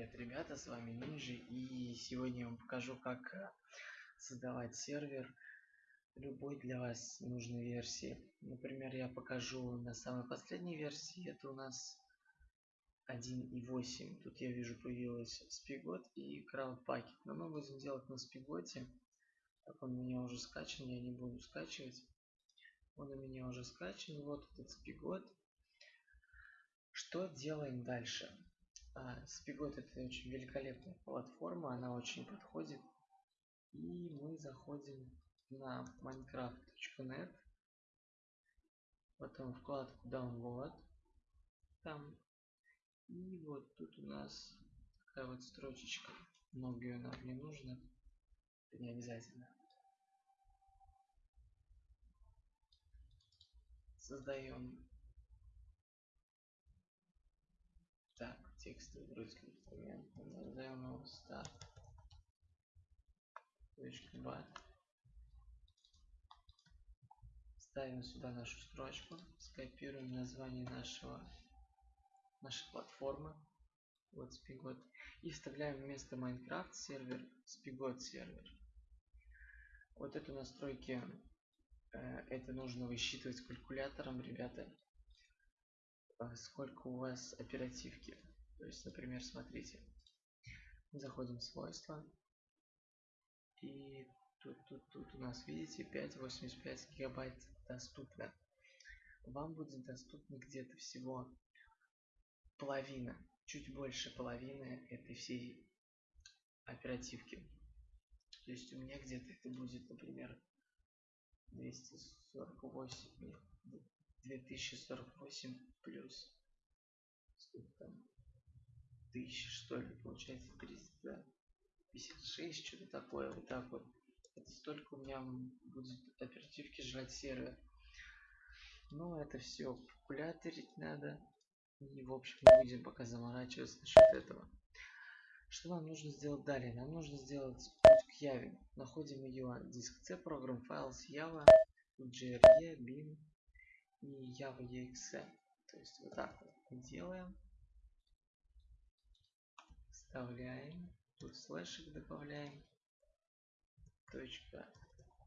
Привет, ребята, с вами Нинджи, и сегодня я вам покажу, как э, создавать сервер любой для вас нужной версии. Например, я покажу на самой последней версии, это у нас 1.8. Тут я вижу появилась Spigot и CrowdPacket, но мы будем делать на Spigot. Так, он у меня уже скачан, я не буду скачивать. Он у меня уже скачан, вот этот Spigot. Что делаем дальше? А, Spigot это очень великолепная платформа, она очень подходит. И мы заходим на minecraft.net, потом вкладку download, там, и вот тут у нас такая вот строчечка, много нам не нужно, это не обязательно. Создаем Так, текстовый русский инструмент. Назовем его start. .bat. Ставим сюда нашу строчку, скопируем название нашего нашей платформы, вот Spigot, и вставляем вместо Minecraft сервер Spigot сервер. Вот эту настройки, э, это нужно высчитывать калькулятором, ребята. А сколько у вас оперативки. То есть, например, смотрите, заходим в свойства, и тут, тут, тут у нас, видите, 5,85 гигабайт доступно. Вам будет доступно где-то всего половина, чуть больше половины этой всей оперативки. То есть у меня где-то это будет, например, 248, 2048 плюс сколько там тысячи что ли получается 356 что-то такое вот так вот. Это столько у меня будет оперативки жрать сервер но это все калькуляторить надо. И в общем не будем пока заморачиваться насчет этого. Что нам нужно сделать далее? Нам нужно сделать путь к яве находим ее диск c программ files java gre bin и Java EXE. То есть вот так вот делаем. Вставляем. Тут слэшик добавляем. Точка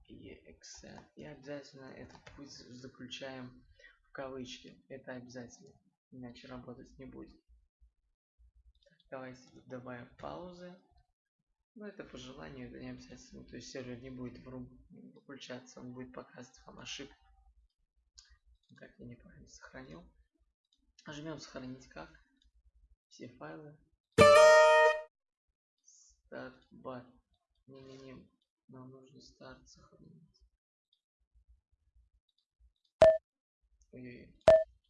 EXE. И обязательно этот путь заключаем в кавычки. Это обязательно. Иначе работать не будет. Давайте добавим паузы. Но это по желанию, это не обязательно. То есть сервер не будет выключаться, он будет показывать вам ошибку. Так, я неправильно сохранил. Нажмем сохранить как. Все файлы. Старт бар. Не-не-не. Нам нужно старт сохранить. Ой-ой-ой.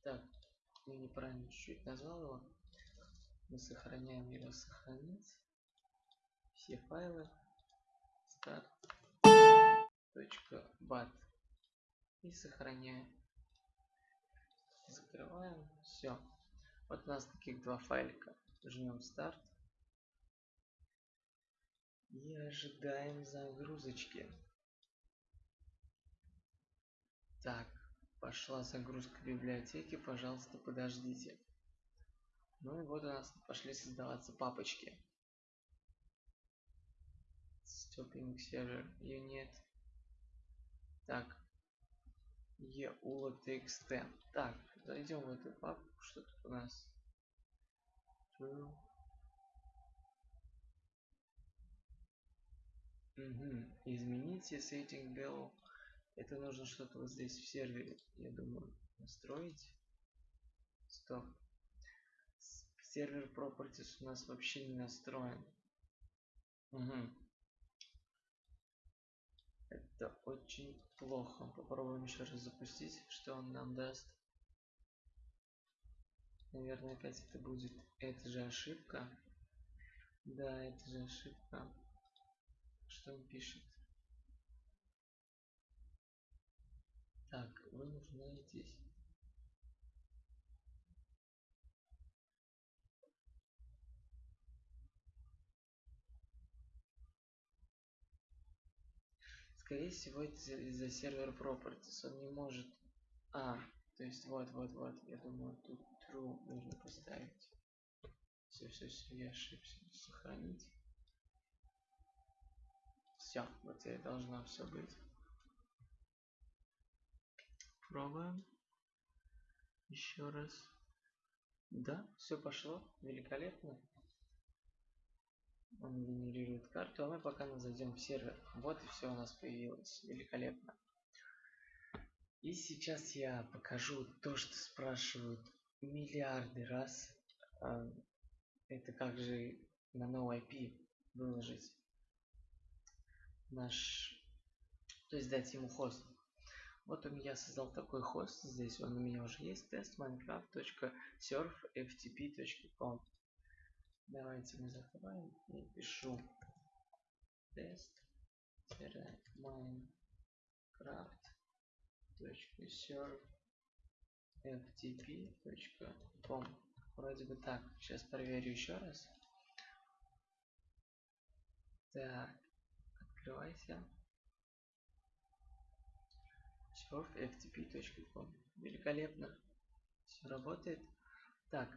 Так, я неправильно чуть-чуть назвал его. Мы сохраняем его сохранить. Все файлы. Старт. Бат. И сохраняем закрываем все вот у нас таких два файлика жмем старт и ожидаем загрузочки. Так пошла загрузка библиотеки пожалуйста подождите. Ну и вот у нас пошли создаваться папочки. Stopping server unit так eula.txt так Зайдем в эту папку, что тут у нас. Угу. Измените setting del. Это нужно что-то вот здесь в сервере, я думаю, настроить. Стоп. Сервер properties у нас вообще не настроен. Угу. Это очень плохо. Попробуем еще раз запустить, что он нам даст. Наверное, опять это будет эта же ошибка. Да, это же ошибка. Что он пишет? Так, вы нуждаетесь. Скорее всего, из-за сервер properties. Он не может... А, то есть вот, вот, вот. Я думаю, тут true нужно поставить. Все, все, все, я ошибся. Сохранить. Все, вот это должно все быть. Пробуем. Еще раз. Да, все пошло. Великолепно. Он генерирует карту, а мы пока зайдем в сервер. Вот и все у нас появилось. Великолепно. И сейчас я покажу то, что спрашивают миллиарды раз. А, это как же на новый IP выложить наш... То есть дать ему хост. Вот он я создал такой хост. Здесь он у меня уже есть. Тест minecraft.surfftp.com Давайте мы закрываем и пишу тест minecraft.surfftp.com Вроде бы так. Сейчас проверю еще раз. Так, открывайся. surfftp.com Великолепно. Все работает. Так,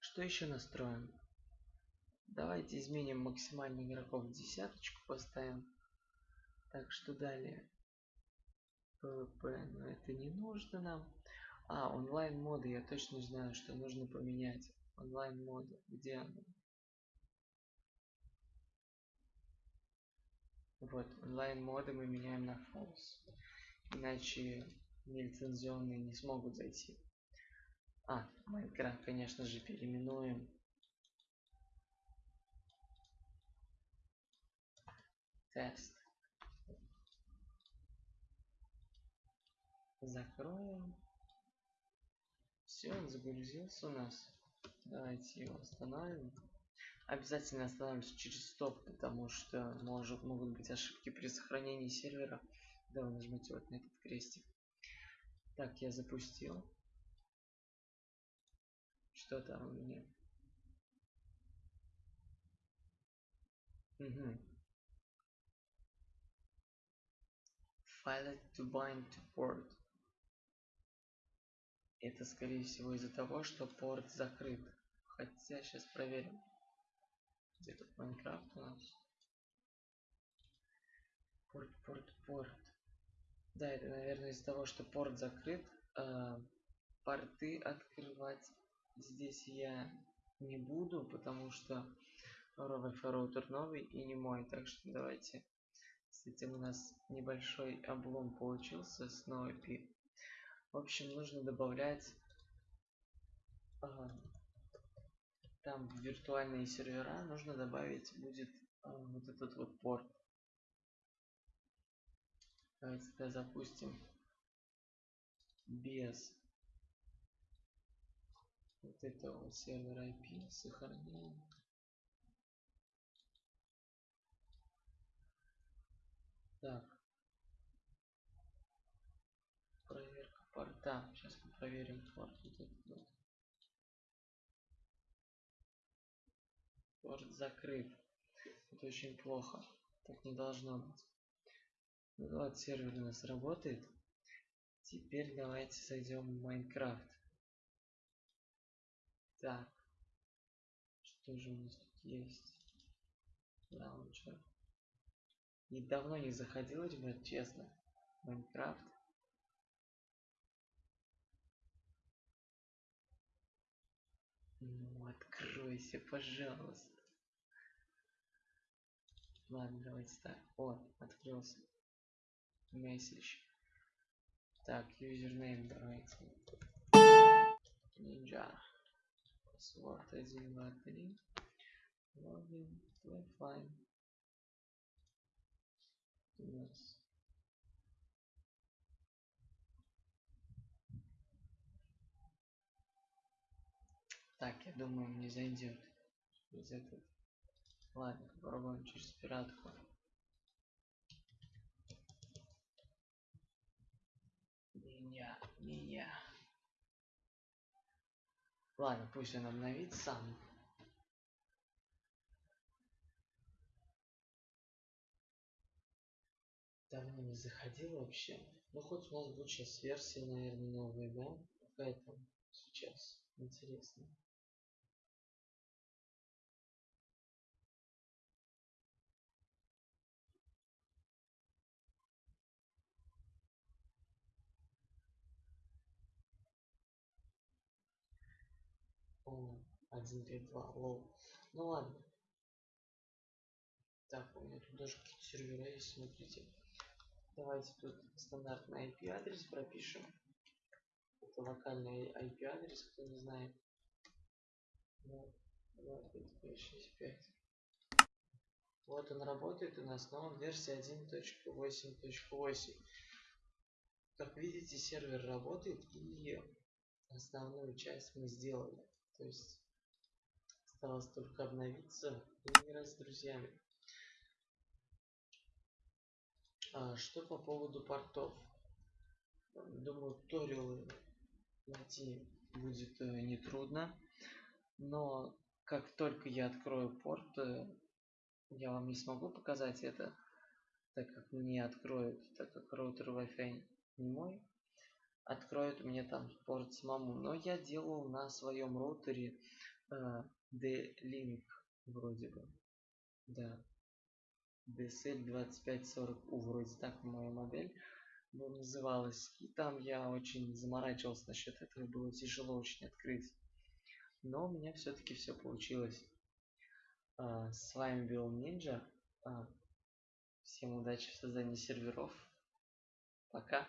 что еще настроим? Давайте изменим максимальный игроков десяточку, поставим. Так, что далее? PvP, но это не нужно нам. А, онлайн моды, я точно знаю, что нужно поменять. Онлайн моды, где она? Вот, онлайн моды мы меняем на false. Иначе нелицензионные не смогут зайти. А, Майнкрафт, конечно же, переименуем тест. Закроем. Все, он загрузился у нас. Давайте его остановим. Обязательно остановимся через стоп, потому что может, могут быть ошибки при сохранении сервера, когда вы нажмете вот на этот крестик. Так, я запустил. Что там у меня? Угу. File to bind to port. Это скорее всего из-за того, что порт закрыт. Хотя сейчас проверим. Тут Майнкрафт у нас? Порт, порт, порт. Да, это, наверное, из-за того, что порт закрыт. Э, порты открывать здесь я не буду, потому что роутер новый и не мой. Так что давайте с этим у нас небольшой облом получился с NoIP. В общем, нужно добавлять ага, там виртуальные сервера нужно добавить будет а, вот этот вот порт. Давайте тогда запустим без вот этого сервера IP сохранение Так. Проверка порта. Сейчас мы проверим порт. Вот этот вот. Порт закрыт. Это очень плохо. Так не должно быть. Ну вот сервер у нас работает. Теперь давайте зайдем в Майнкрафт. Так. Что же у нас тут есть? Лаунчер. И давно не заходил, ребят, честно. Майнкрафт. Ну, откройся, пожалуйста. Ладно, давайте так. О, открылся. Месседж. Так, юзернейм давайте. Ninja. Password 1, 2, 3. Логин. Wi-Fi нас Так, я думаю, не зайдет. Через этот. Ладно, попробуем через пиратку. Меня, меня. Ладно, пусть он обновит сам. давно не заходил вообще. Ну хоть у нас будет сейчас версия, наверное, новая, да? Какая сейчас? Интересно. 1.5.2, лол. Ну ладно. Так, у меня тут даже какие-то сервера есть, смотрите. Давайте тут стандартный IP адрес пропишем. Это локальный IP адрес, кто не знает. 2, 5, 5, 6, 5. Вот он работает у нас, но он версия 1.8.8. Как видите, сервер работает и основную часть мы сделали. То есть осталось только обновиться и играть с друзьями. А, что по поводу портов? Думаю, туториалы найти будет э, нетрудно. Но как только я открою порт, э, я вам не смогу показать это, так как мне откроют, так как роутер Wi-Fi не мой, откроет мне там порт самому. Но я делал на своем роутере э, D-Link вроде бы. Да. DSL 2540U, вроде так моя модель называлась. И там я очень заморачивался насчет этого, было тяжело очень открыть. Но у меня все-таки все получилось. А, с вами был Ninja. А, всем удачи в создании серверов. Пока.